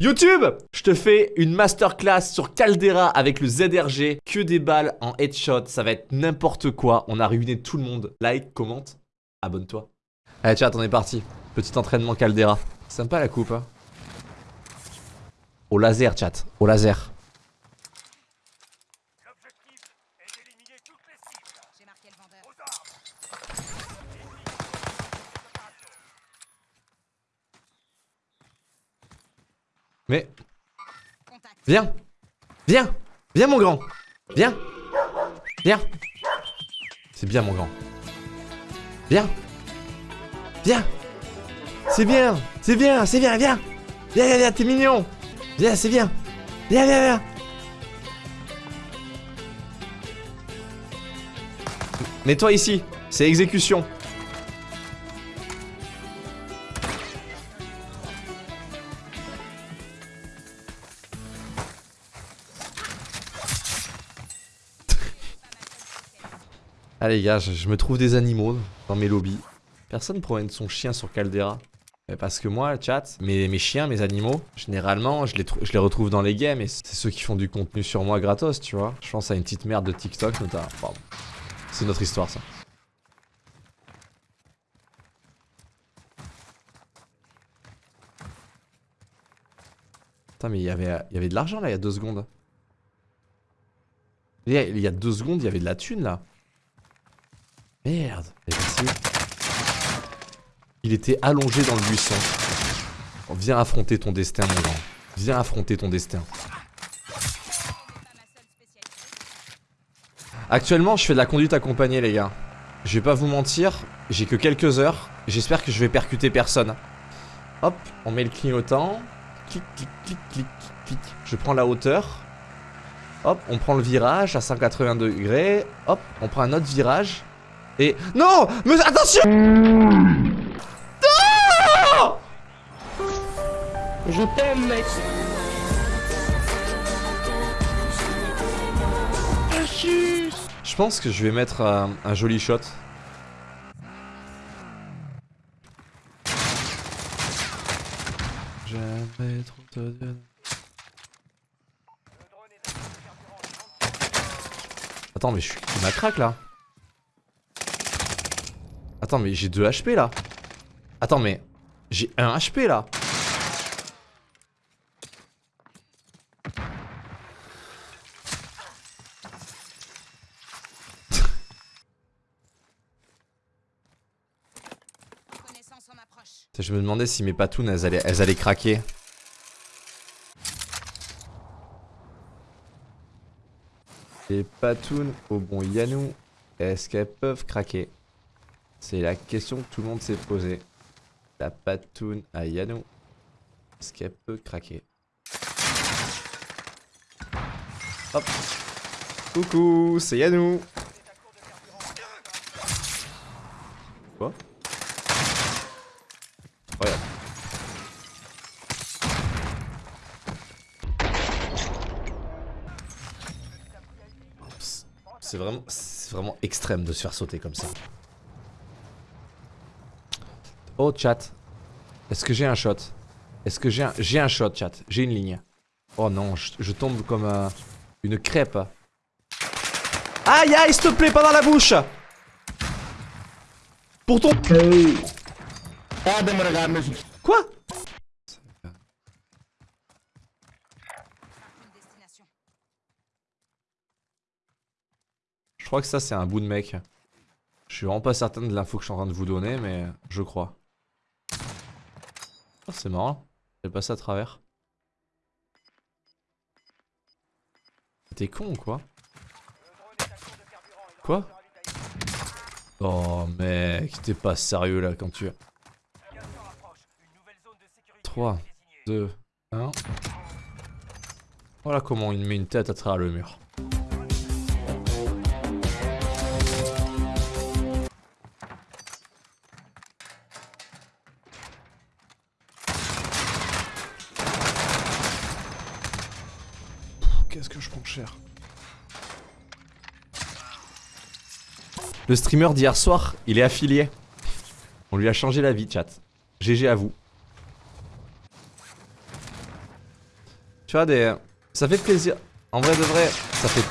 YouTube Je te fais une masterclass sur Caldera avec le ZRG. Que des balles en headshot, ça va être n'importe quoi. On a ruiné tout le monde. Like, commente, abonne-toi. Allez chat, on est parti. Petit entraînement Caldera. Sympa la coupe, hein. Au laser, chat. Au laser. J'ai marqué le vendeur. Mais, viens Viens Viens mon grand Viens Viens. C'est bien mon grand. Viens Viens. C'est bien C'est bien C'est bien Viens. Viens, viens, viens, t'es mignon. Viens, c'est bien. Viens, viens, viens. Mets-toi ici, c'est exécution. Allez gars, je, me trouve des animaux dans mes lobbies. Personne promène son chien sur Caldera. Parce que moi, chat, mes, mes chiens, mes animaux, généralement, je les, je les retrouve dans les games et c'est ceux qui font du contenu sur moi gratos, tu vois. Je pense à une petite merde de TikTok notamment. C'est notre histoire ça. Putain mais il y avait, y avait de l'argent là il y a deux secondes. Il y, a, il y a deux secondes il y avait de la thune là. Merde. Il était allongé dans le buisson. Viens affronter ton destin mon grand. Viens affronter ton destin. Actuellement, je fais de la conduite accompagnée, les gars. Je vais pas vous mentir, j'ai que quelques heures. J'espère que je vais percuter personne. Hop, on met le clignotant. Clic, clic, clic, clic, clic. Je prends la hauteur. Hop, on prend le virage à 180 degrés. Hop, on prend un autre virage. Et... Non Mais attention Non Je t'aime, mec. Je pense que je vais mettre un, un joli shot. Jamais trop. Attends, mais je suis. Il m'a crack là. Attends, mais j'ai 2 HP là. Attends, mais. J'ai 1 HP là. Je me demandais si mes patounes elles allaient, elles allaient craquer. Les patounes au bon Yanou, est-ce qu'elles peuvent craquer? C'est la question que tout le monde s'est posée. La patoune à Yanou, est-ce qu'elle peut craquer Hop Coucou, c'est Yanou Quoi Regarde. C'est vraiment, vraiment extrême de se faire sauter comme ça. Oh chat, est-ce que j'ai un shot? Est-ce que j'ai un, j'ai un shot chat? J'ai une ligne. Oh non, je, je tombe comme euh, une crêpe. Aïe aïe, s'il te plaît, pas dans la bouche Pour ton... Ah, mais Quoi? Je crois que ça c'est un bout de mec. Je suis vraiment pas certain de l'info que je suis en train de vous donner, mais je crois. Oh, c'est marrant. J'ai passé à travers. T'es con ou quoi? Quoi? Oh mec, t'es pas sérieux là quand tu... 3, 2, 1... Voilà comment il met une tête à travers le mur. Le streamer d'hier soir, il est affilié. On lui a changé la vie, chat. GG à vous. Tu vois, des... Ça fait plaisir. En vrai de vrai, ça fait...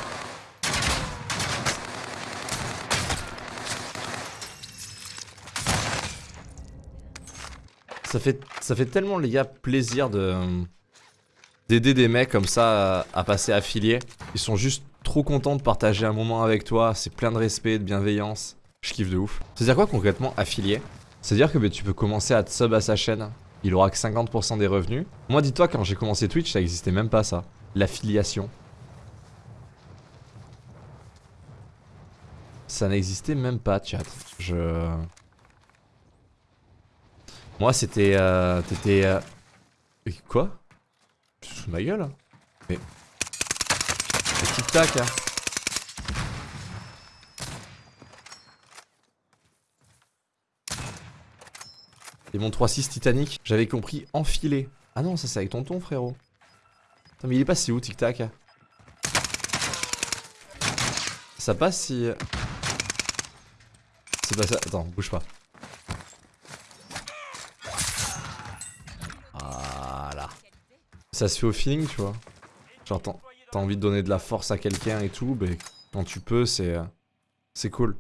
Ça fait, tellement, les gars, plaisir de... D'aider des mecs comme ça à, passer affiliés. Ils sont juste trop contents de partager un moment avec toi. C'est plein de respect, de bienveillance. Je kiffe de ouf. C'est-à-dire quoi concrètement affilié? C'est-à-dire que bah, tu peux commencer à te sub à sa chaîne. Il aura que 50% des revenus. Moi, dis-toi, quand j'ai commencé Twitch, ça existait même pas ça. L'affiliation. Ça n'existait même pas, chat. Je... Moi, c'était... Euh, T'étais... Euh... Quoi? De ma gueule Mais... Mais tic-tac, hein. Et mon 3-6 Titanic, j'avais compris enfilé. Ah non, ça c'est avec tonton, frérot. Attends, mais il est passé où, tic-tac Ça passe si... C'est pas ça. Attends, bouge pas. Ça se fait au feeling, tu vois. Genre, t'as envie de donner de la force à quelqu'un et tout, mais quand tu peux, c'est... C'est cool.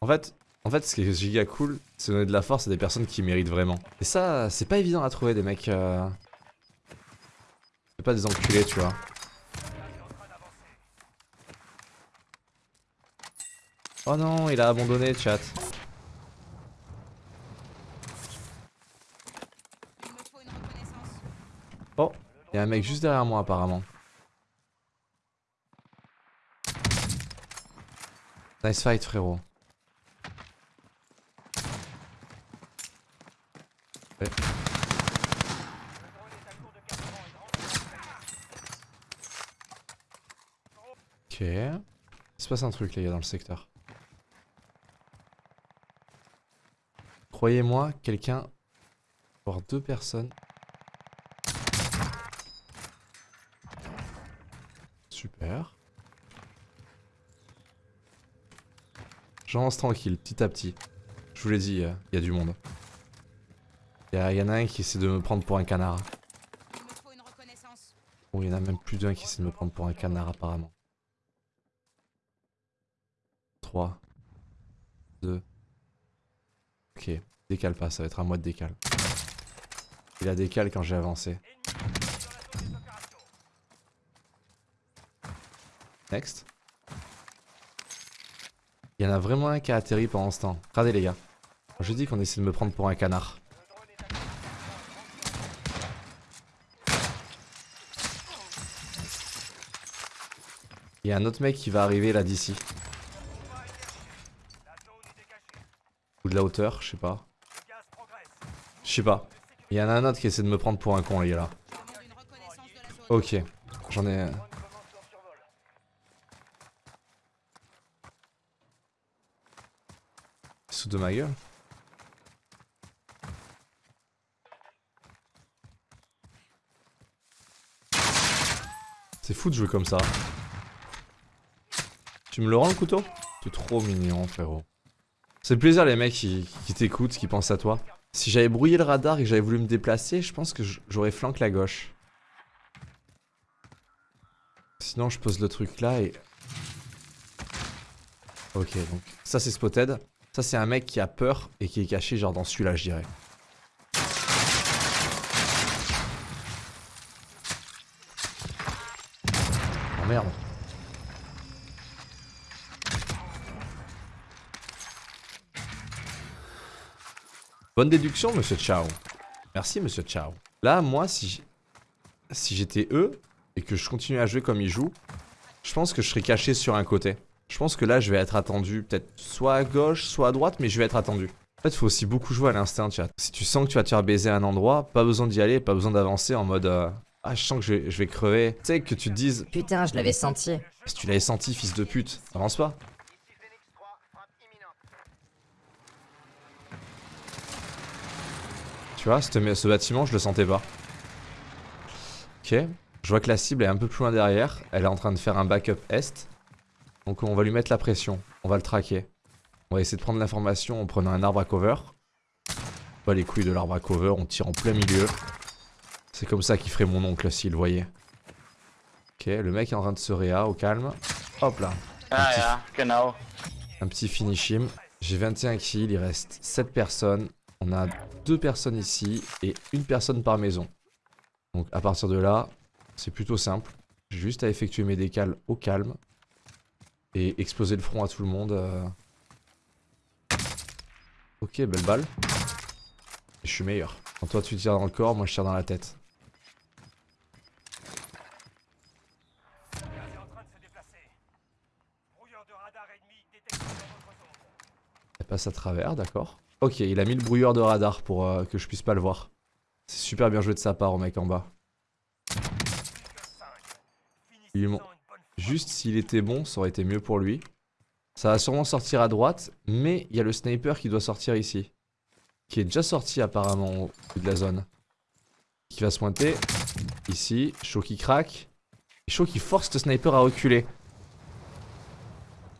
En fait, en fait, ce qui est giga cool, c'est donner de la force à des personnes qui méritent vraiment. Et ça, c'est pas évident à trouver des mecs... Euh... C'est pas des enculés, tu vois. Oh non, il a abandonné, chat. Il me faut une reconnaissance. Oh, il y a un mec juste derrière moi apparemment. Nice fight frérot. Ok. Il se passe un truc les gars dans le secteur. Croyez-moi, quelqu'un, voire deux personnes. J'avance tranquille, petit à petit. Je vous l'ai dit, il y a du monde. Il y, en a un qui essaie de me prendre pour un canard. Bon, il y en a même plus d'un qui essaie de me prendre pour un canard apparemment. 3. 2. Ok, décale pas, ça va être à moi de décale. Il a décale quand j'ai avancé. Next. Il y en a vraiment un qui a atterri pendant ce temps. Regardez les gars. Je dis qu'on essaie de me prendre pour un canard. Il y a un autre mec qui va arriver là d'ici. Ou de la hauteur, je sais pas. Je sais pas. Il y en a un autre qui essaie de me prendre pour un con les gars là. Ok. J'en ai... De ma gueule C'est fou de jouer comme ça. Tu me le rends le couteau? Tu es trop mignon frérot. C'est le plaisir les mecs qui, qui t'écoutent, qui pensent à toi. Si j'avais brouillé le radar et j'avais voulu me déplacer, je pense que j'aurais flanqué la gauche. Sinon je pose le truc là et... Ok donc ça c'est spotted. Ça c'est un mec qui a peur et qui est caché genre dans celui-là je dirais. Oh merde. Bonne déduction monsieur Chao. Merci monsieur Chao. Là moi si si j'étais eux et que je continuais à jouer comme ils jouent, je pense que je serais caché sur un côté. Je pense que là je vais être attendu peut-être soit à gauche, soit à droite, mais je vais être attendu. En fait, il faut aussi beaucoup jouer à l'instinct, chat. Si tu sens que tu vas te faire baiser à un endroit, pas besoin d'y aller, pas besoin d'avancer en mode euh, Ah, je sens que je vais, je vais crever. Tu sais, que tu te dises Putain, je l'avais senti. Si tu l'avais senti, fils de pute, avance pas. Tu vois, ce, ce bâtiment, je le sentais pas. Ok. Je vois que la cible est un peu plus loin derrière. Elle est en train de faire un backup est. Donc on va lui mettre la pression. On va le traquer. On va essayer de prendre l'information en prenant un arbre à cover. Pas les couilles de l'arbre à cover, on tire en plein milieu. C'est comme ça qu'il ferait mon oncle s'il le voyait. Ok, le mec est en train de se réa au calme. Hop là, Ah ja, genau. un petit finish him. J'ai 21 kills, il reste 7 personnes. On a deux personnes ici et une personne par maison. Donc à partir de là, c'est plutôt simple. J'ai juste à effectuer mes décales au calme et exploser le front à tout le monde. euh. Ok, belle balle. Je suis meilleur. Quand toi tu tires dans le corps, moi je tire dans la tête. Elle passe à travers, d'accord. Ok, il a mis le brouilleur de radar pour euh, que je puisse pas le voir. C'est super bien joué de sa part au mec en bas. Juste s'il était bon, ça aurait été mieux pour lui. Ça va sûrement sortir à droite, mais il y a le sniper qui doit sortir ici. Qui est déjà sorti apparemment au bout de la zone. Qui va se pointer. Ici, chaud qui craque. Et qui force le sniper à reculer.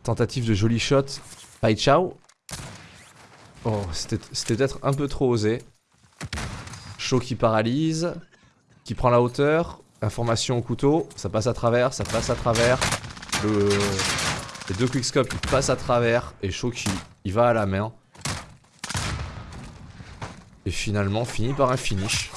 Tentative de joli shot. Pai Chao. Oh, c'était peut-être un peu trop osé. Chaud qui paralyse. Qui prend la hauteur. Information au couteau. Ça passe à travers, ça passe à travers. Le... Les deux quickscopes ils passent à travers. Et qui il va à la main. Et finalement finit par un finish.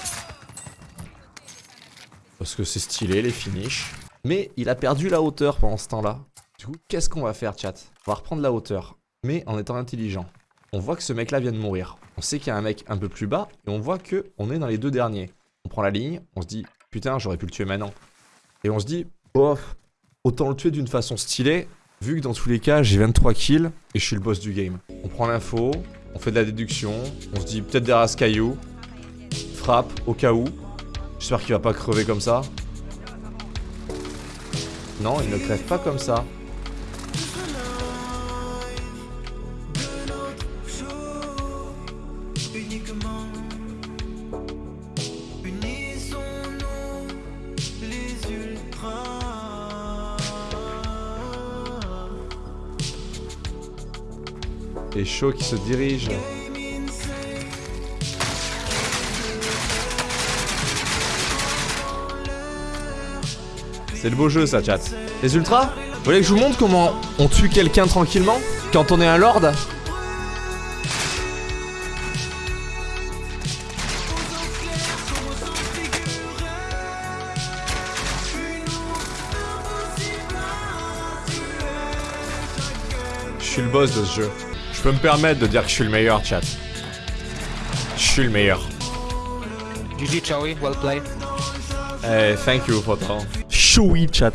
Parce que c'est stylé les finishes. Mais il a perdu la hauteur pendant ce temps-là. Du coup, qu'est-ce qu'on va faire, chat? On va reprendre la hauteur, mais en étant intelligent. On voit que ce mec-là vient de mourir. On sait qu'il y a un mec un peu plus bas, et on voit que on est dans les deux derniers. On prend la ligne, on se dit, putain, j'aurais pu le tuer maintenant. Et on se dit, bof, autant le tuer d'une façon stylée, vu que dans tous les cas, j'ai 23 kills, et je suis le boss du game. On prend l'info, on fait de la déduction, on se dit, peut-être derrière ce caillou, frappe, au cas où. J'espère qu'il va pas crever comme ça. Non, il ne crève pas comme ça. Qui se dirige. C'est le beau jeu ça chat. Les ultras Vous voulez que je vous montre comment on tue quelqu'un tranquillement Quand on est un lord Je suis le boss de ce jeu. Je peux me permettre de dire que je suis le meilleur chat. Je suis le meilleur. GG Chowie, well played. Eh, thank you chat.